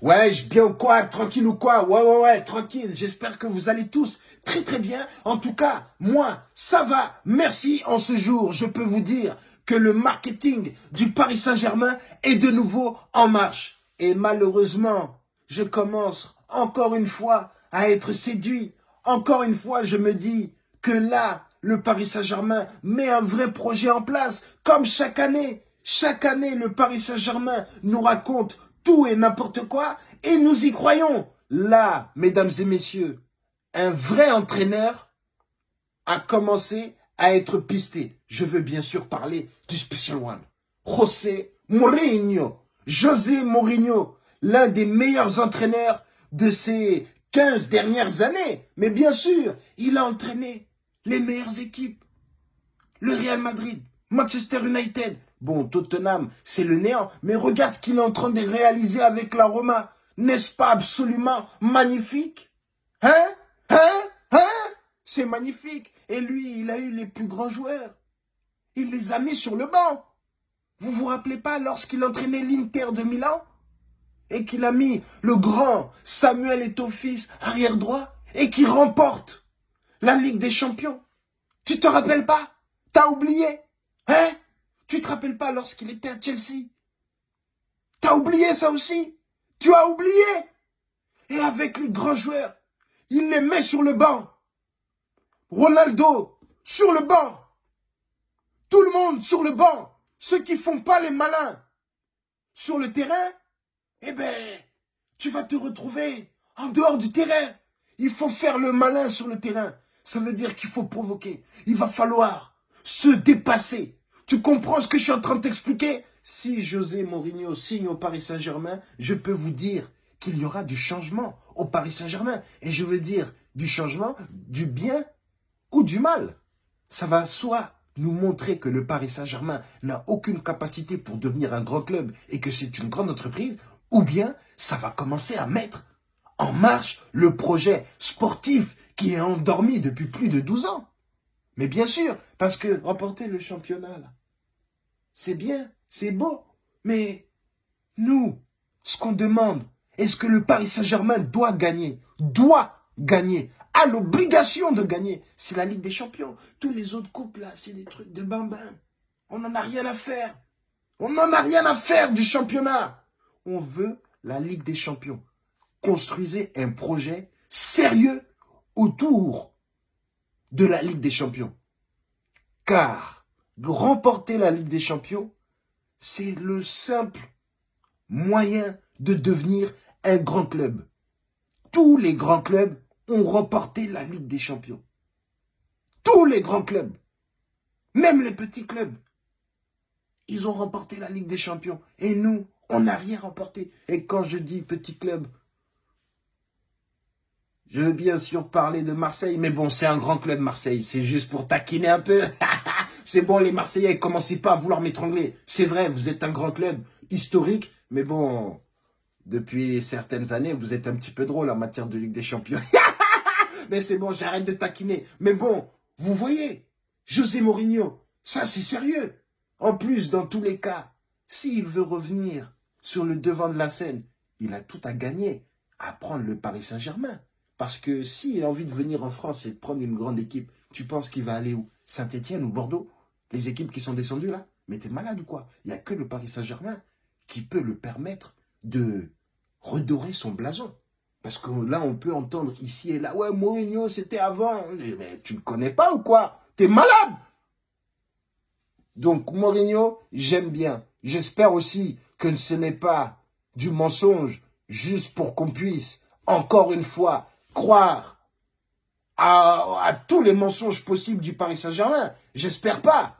Ouais, je bien ou quoi Tranquille ou quoi? Ouais, ouais, ouais, tranquille. J'espère que vous allez tous très très bien. En tout cas, moi, ça va. Merci en ce jour. Je peux vous dire que le marketing du Paris Saint-Germain est de nouveau en marche. Et malheureusement, je commence encore une fois à être séduit. Encore une fois, je me dis que là, le Paris Saint-Germain met un vrai projet en place, comme chaque année. Chaque année, le Paris Saint-Germain nous raconte tout et n'importe quoi, et nous y croyons. Là, mesdames et messieurs, un vrai entraîneur a commencé à être pisté. Je veux bien sûr parler du Special One. José Mourinho. José Mourinho, l'un des meilleurs entraîneurs de ces 15 dernières années. Mais bien sûr, il a entraîné les meilleures équipes. Le Real Madrid, Manchester United. Bon, Tottenham, c'est le néant. Mais regarde ce qu'il est en train de réaliser avec la Roma. N'est-ce pas absolument magnifique? Hein? Hein? Hein? C'est magnifique. Et lui, il a eu les plus grands joueurs. Il les a mis sur le banc. Vous vous rappelez pas lorsqu'il entraînait l'Inter de Milan et qu'il a mis le grand Samuel Eto'o-Fils arrière droit et qui remporte la Ligue des Champions? Tu te rappelles pas? T'as oublié? Hein? Tu te rappelles pas lorsqu'il était à Chelsea? T'as oublié ça aussi? Tu as oublié? Et avec les grands joueurs, il les met sur le banc. Ronaldo, sur le banc. Tout le monde sur le banc. Ceux qui font pas les malins. Sur le terrain, eh ben, tu vas te retrouver en dehors du terrain. Il faut faire le malin sur le terrain. Ça veut dire qu'il faut provoquer. Il va falloir se dépasser. Tu comprends ce que je suis en train de t'expliquer? Si José Mourinho signe au Paris Saint-Germain, je peux vous dire qu'il y aura du changement au Paris Saint-Germain. Et je veux dire du changement, du bien ou du mal. Ça va soit nous montrer que le Paris Saint-Germain n'a aucune capacité pour devenir un grand club et que c'est une grande entreprise, ou bien ça va commencer à mettre en marche le projet sportif qui est endormi depuis plus de 12 ans. Mais bien sûr, parce que remporter le championnat, c'est bien, c'est beau, mais nous, ce qu'on demande, est-ce que le Paris Saint-Germain doit gagner Doit gagner, a l'obligation de gagner? C'est la Ligue des Champions. Tous les autres coupes, là, c'est des trucs de bambin. On n'en a rien à faire. On n'en a rien à faire du championnat. On veut la Ligue des Champions. Construisez un projet sérieux autour de la Ligue des Champions. Car remporter la Ligue des Champions, c'est le simple moyen de devenir un grand club. Tous les grands clubs ont remporté la Ligue des Champions. Tous les grands clubs, même les petits clubs, ils ont remporté la Ligue des Champions. Et nous, on n'a rien remporté. Et quand je dis petit club, je veux bien sûr parler de Marseille, mais bon, c'est un grand club Marseille. C'est juste pour taquiner un peu. c'est bon, les Marseillais, commencez pas à vouloir m'étrangler. C'est vrai, vous êtes un grand club historique, mais bon, depuis certaines années, vous êtes un petit peu drôle en matière de Ligue des Champions. mais c'est bon, j'arrête de taquiner. Mais bon, vous voyez, José Mourinho, ça c'est sérieux. En plus, dans tous les cas, s'il veut revenir sur le devant de la scène, il a tout à gagner à prendre le Paris Saint-Germain. Parce que s'il a envie de venir en France et de prendre une grande équipe, tu penses qu'il va aller où? Saint-Etienne ou Bordeaux? Les équipes qui sont descendues là Mais t'es malade ou quoi? Il n'y a que le Paris Saint-Germain qui peut le permettre de redorer son blason. Parce que là, on peut entendre ici et là, ouais, Mourinho, c'était avant. Mais tu ne connais pas ou quoi? T'es malade Donc, Mourinho, j'aime bien. J'espère aussi que ce n'est pas du mensonge, juste pour qu'on puisse, encore une fois, croire à, à tous les mensonges possibles du Paris Saint-Germain. J'espère pas.